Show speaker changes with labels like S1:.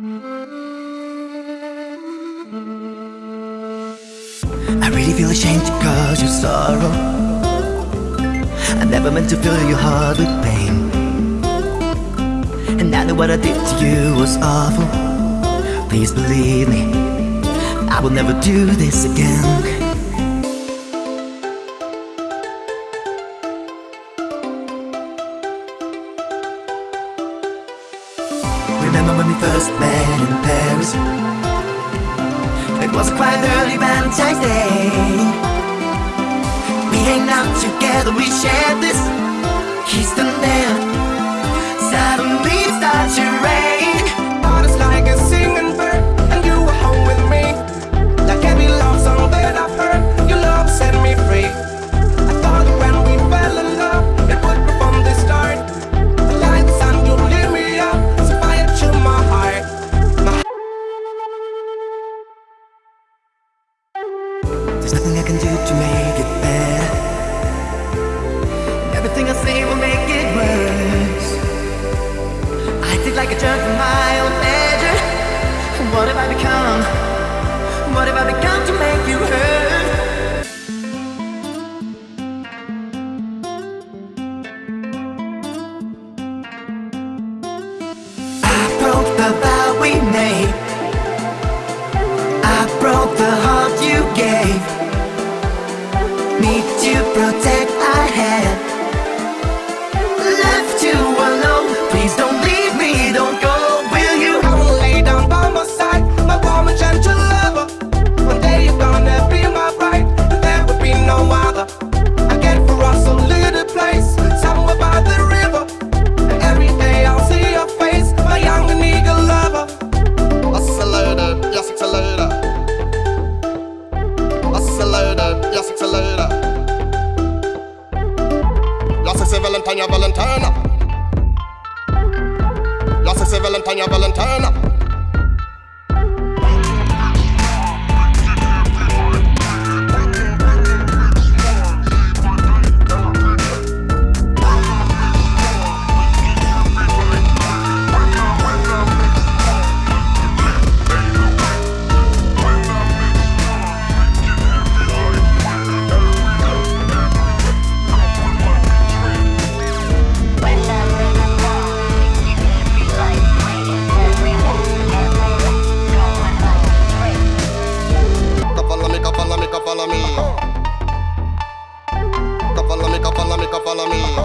S1: I really feel ashamed to cause you sorrow. I never meant to fill your heart with pain. And I know what I did to you was awful. Please believe me, I will never do this again. Remember when we first met in Paris? It was quite early Valentine's Everything I say will make it worse. I did like a jerk for my own pleasure. What have I become? What have I become to make you hurt? I broke the vow we made. I broke the heart you gave
S2: A Valentine, Valentine. It's a Valentine, Valentine. follow me. Come follow me, come follow me, come follow me.